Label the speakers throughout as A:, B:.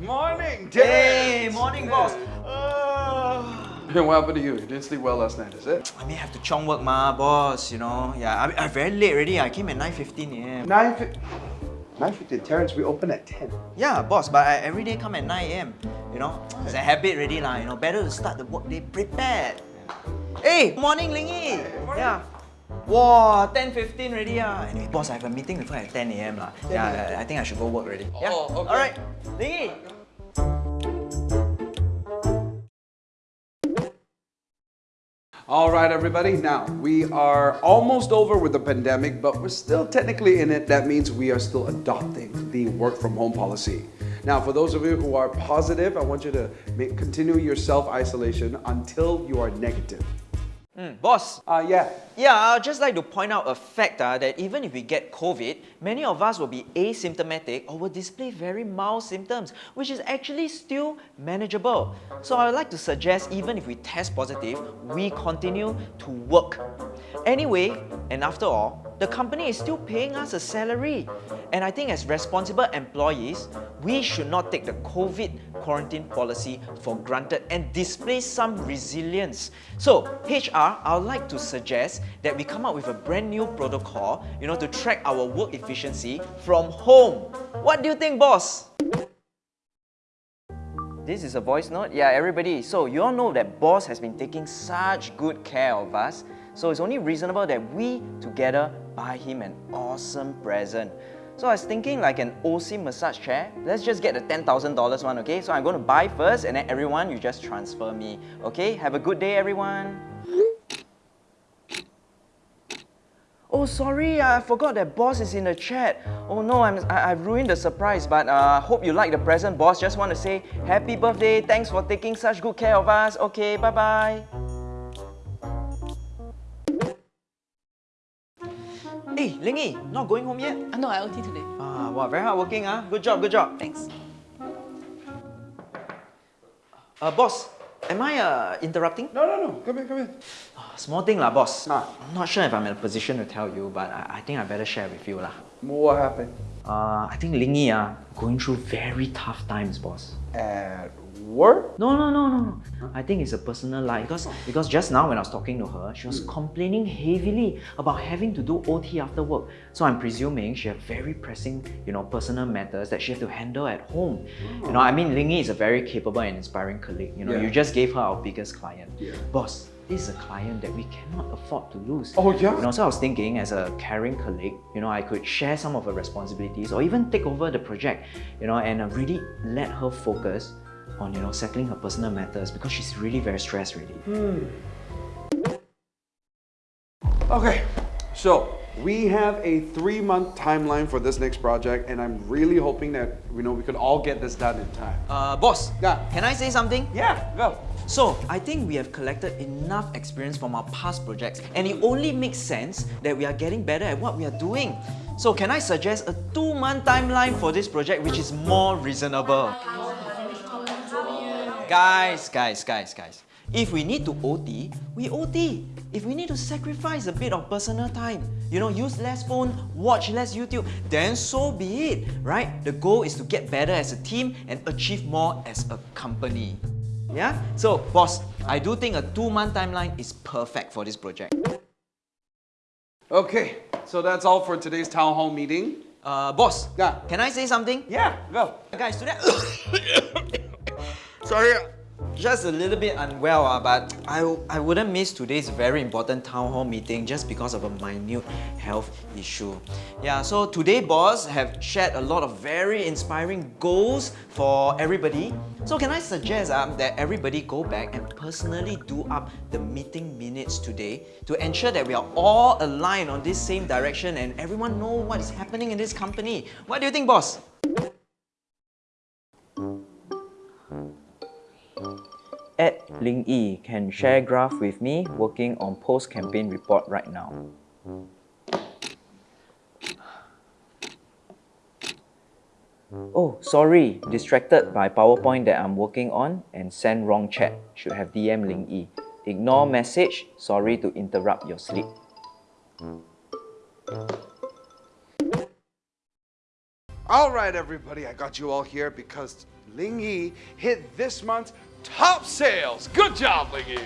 A: Morning,
B: Hey,
A: Terrence.
B: morning, boss. Uh,
A: Hey, what happened to you? You didn't sleep well last night, is it?
B: I may have to chong work, ma, boss. You know, yeah, I, I'm very late already. I came at 9:15 a.m.
A: 9 9 15. Terrence, we open at 10.
B: Yeah, boss, but I every day come at 9 a.m. You know, it's a habit already, lah. You know, better to start the work workday prepared. Hey, morning, Ling Yi. Yeah. Wow, 10.15 already ah. Anyway, boss, I have a meeting with her at 10 a.m. lah. Yeah, I, I think I should go work already. Yeah.
A: Oh, okay.
B: Alright, Ling Yi.
A: All right, everybody. Now, we are almost over with the pandemic, but we're still technically in it. That means we are still adopting the work from home policy. Now, for those of you who are positive, I want you to continue your self isolation until you are negative.
B: Hmm, boss,
A: Uh, yeah.
B: Yeah, I'd just like to point out a fact uh, that even if we get COVID, many of us will be asymptomatic or will display very mild symptoms, which is actually still manageable. So I would like to suggest even if we test positive, we continue to work. Anyway, and after all, the company is still paying us a salary. And I think as responsible employees, we should not take the COVID quarantine policy for granted and display some resilience. So, HR, I would like to suggest that we come up with a brand new protocol, you know, to track our work efficiency from home. What do you think, boss? This is a voice note? Yeah, everybody. So you all know that boss has been taking such good care of us. So it's only reasonable that we together buy him an awesome present. So I was thinking like an OSIM massage chair. Let's just get the $10,000 one, okay? So I'm going to buy first and then everyone, you just transfer me. Okay? Have a good day, everyone. Oh, sorry, I forgot that boss is in the chat. Oh no, I'm, I, I've ruined the surprise, but uh, hope you like the present, boss. Just want to say happy birthday. Thanks for taking such good care of us. Okay, bye-bye. Hey, Ling Yi, not going home yet?
C: Uh, no, I OT today.
B: Ah, wow, very hardworking, ah. Good job, good job.
C: Thanks.
B: Uh, boss, am I uh, interrupting?
A: No, no, no. Come in, come in.
B: Small thing lah, boss.
A: Ah.
B: I'm not sure if I'm in a position to tell you, but I, I think I better share with you lah.
A: What happened?
B: Uh, I think Ling Yi ah going through very tough times, boss.
A: At work?
B: No, no, no, no. I think it's a personal life because because just now when I was talking to her, she was hmm. complaining heavily about having to do OT after work. So I'm presuming she had very pressing, you know, personal matters that she had to handle at home. You know, I oh. mean, Ling Yi is a very capable and inspiring colleague. You know,
A: Yeah.
B: you just gave her our biggest client.
A: Yeah.
B: Boss, this is a client that we cannot afford to lose.
A: Oh, yeah?
B: You know, so I was thinking as a caring colleague, you know, I could share some of her responsibilities or even take over the project, you know, and really let her focus on, you know, settling her personal matters because she's really very stressed really.
A: Okay, so we have a three month timeline for this next project, and I'm really hoping that you know we could all get this done in time.
B: Uh, boss,
A: Yeah.
B: can I say something?
A: Yeah, go.
B: So, I think we have collected enough experience from our past projects and it only makes sense that we are getting better at what we are doing. So, can I suggest a two-month timeline for this project which is more reasonable? Guys, guys, guys, guys. If we need to OT, we OT. If we need to sacrifice a bit of personal time, you know, use less phone, watch less YouTube, then so be it, right? The goal is to get better as a team and achieve more as a company. Yeah? So, boss, I do think a two-month timeline is perfect for this project.
A: Okay, so that's all for today's town hall meeting.
B: Uh, boss,
A: Yeah.
B: can I say something?
A: Yeah, go.
B: Guys, today... Sorry, just a little bit unwell, uh, but I, I wouldn't miss today's very important town hall meeting just because of a minute health issue. Yeah, so today boss have shared a lot of very inspiring goals for everybody. So can I suggest um, that everybody go back and personally do up the meeting minutes today to ensure that we are all aligned on this same direction and everyone know what is happening in this company. What do you think, boss? Ed Ling Yi can share graph with me working on post-campaign report right now. Oh, sorry, distracted by PowerPoint that I'm working on and send wrong chat. Should have DM Ling Yi. Ignore message, sorry to interrupt your sleep.
A: All right, everybody, I got you all here because Ling Yi hit this month's top sales. Good job, Ling Yi.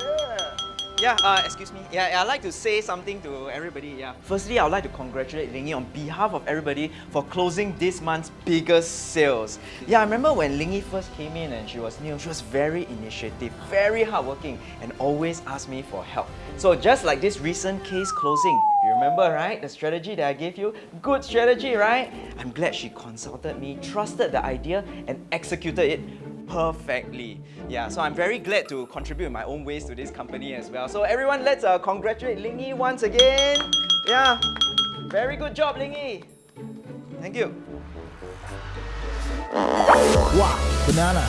A: Yeah.
B: Yeah, uh, excuse me. Yeah, I'd like to say something to everybody. Yeah. Firstly, I would like to congratulate Ling Yi on behalf of everybody for closing this month's biggest sales. Yeah, I remember when Ling Yi first came in and she was new, she was very initiative, very hardworking, and always asked me for help. So just like this recent case closing, you remember, right? The strategy that I gave you? Good strategy, right? I'm glad she consulted me, trusted the idea, and executed it perfectly. Yeah, so I'm very glad to contribute my own ways to this company as well. So everyone, let's uh, congratulate Ling Yi once again. Yeah, very good job, Ling Yi. Thank you.
C: Wow, banana.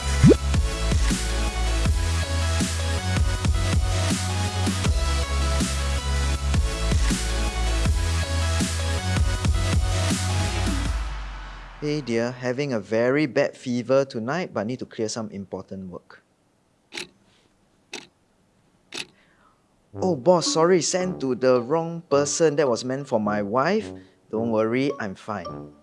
B: Hey dear, having a very bad fever tonight, but need to clear some important work. Oh boss, sorry, sent to the wrong person. That was meant for my wife. Don't worry, I'm fine.